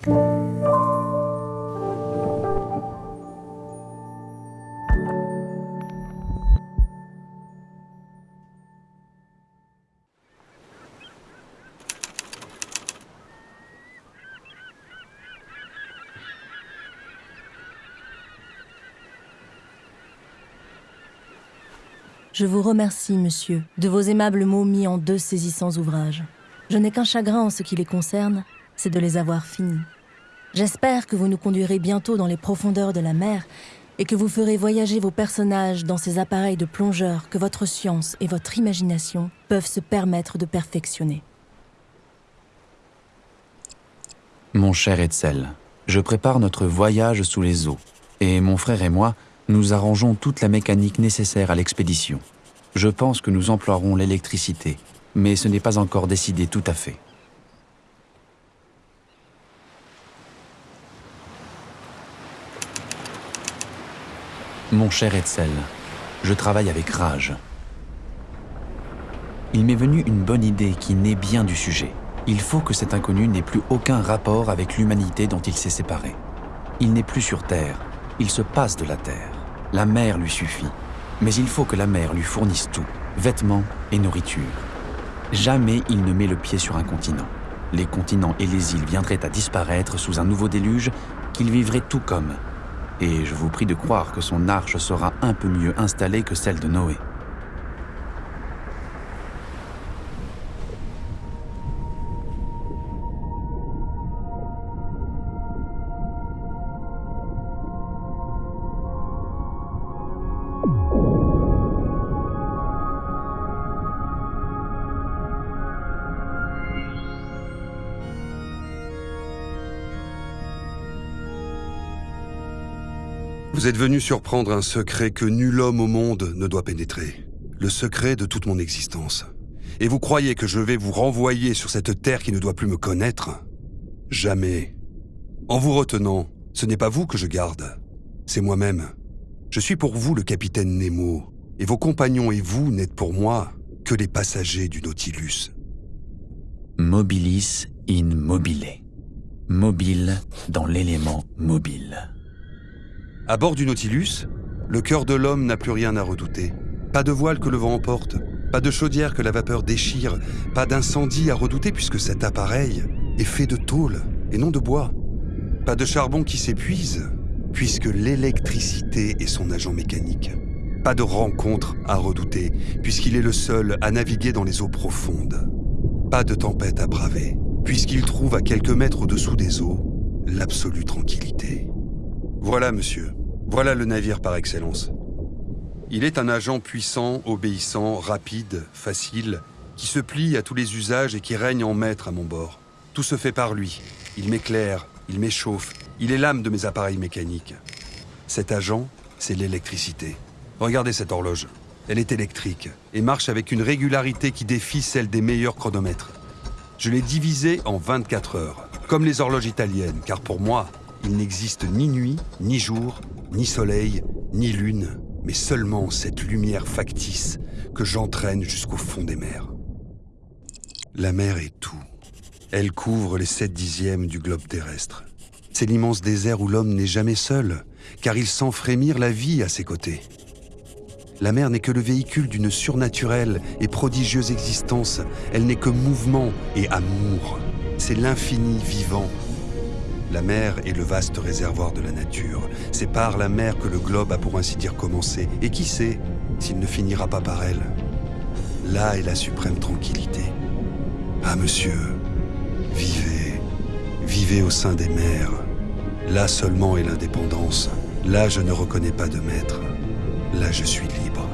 Je vous remercie, monsieur, de vos aimables mots mis en deux saisissants ouvrages. Je n'ai qu'un chagrin en ce qui les concerne, c'est de les avoir finis. J'espère que vous nous conduirez bientôt dans les profondeurs de la mer et que vous ferez voyager vos personnages dans ces appareils de plongeurs que votre science et votre imagination peuvent se permettre de perfectionner. Mon cher Etzel, je prépare notre voyage sous les eaux, et mon frère et moi, nous arrangeons toute la mécanique nécessaire à l'expédition. Je pense que nous emploierons l'électricité, mais ce n'est pas encore décidé tout à fait. Mon cher Etzel, je travaille avec rage. Il m'est venu une bonne idée qui naît bien du sujet. Il faut que cet inconnu n'ait plus aucun rapport avec l'humanité dont il s'est séparé. Il n'est plus sur Terre, il se passe de la Terre. La mer lui suffit, mais il faut que la mer lui fournisse tout, vêtements et nourriture. Jamais il ne met le pied sur un continent. Les continents et les îles viendraient à disparaître sous un nouveau déluge qu'il vivrait tout comme. Et je vous prie de croire que son arche sera un peu mieux installée que celle de Noé. Vous êtes venu surprendre un secret que nul homme au monde ne doit pénétrer. Le secret de toute mon existence. Et vous croyez que je vais vous renvoyer sur cette terre qui ne doit plus me connaître? Jamais. En vous retenant, ce n'est pas vous que je garde, c'est moi-même. Je suis pour vous le capitaine Nemo, et vos compagnons et vous n'êtes pour moi que les passagers du Nautilus. Mobilis in mobile. Mobile dans l'élément mobile. À bord du Nautilus, le cœur de l'homme n'a plus rien à redouter. Pas de voile que le vent emporte, pas de chaudière que la vapeur déchire, pas d'incendie à redouter puisque cet appareil est fait de tôle et non de bois. Pas de charbon qui s'épuise puisque l'électricité est son agent mécanique. Pas de rencontre à redouter puisqu'il est le seul à naviguer dans les eaux profondes. Pas de tempête à braver puisqu'il trouve à quelques mètres au-dessous des eaux l'absolue tranquillité. Voilà, monsieur, voilà le navire par excellence. Il est un agent puissant, obéissant, rapide, facile, qui se plie à tous les usages et qui règne en maître à mon bord. Tout se fait par lui. Il m'éclaire, il m'échauffe, il est l'âme de mes appareils mécaniques. Cet agent, c'est l'électricité. Regardez cette horloge. Elle est électrique et marche avec une régularité qui défie celle des meilleurs chronomètres. Je l'ai divisée en 24 heures, comme les horloges italiennes, car pour moi, il n'existe ni nuit, ni jour, ni soleil, ni lune, mais seulement cette lumière factice que j'entraîne jusqu'au fond des mers. La mer est tout. Elle couvre les sept dixièmes du globe terrestre. C'est l'immense désert où l'homme n'est jamais seul, car il sent frémir la vie à ses côtés. La mer n'est que le véhicule d'une surnaturelle et prodigieuse existence. Elle n'est que mouvement et amour. C'est l'infini vivant la mer est le vaste réservoir de la nature. C'est par la mer que le globe a pour ainsi dire commencé. Et qui sait s'il ne finira pas par elle? Là est la suprême tranquillité. Ah monsieur, vivez, vivez au sein des mers. Là seulement est l'indépendance. Là je ne reconnais pas de maître. Là je suis libre.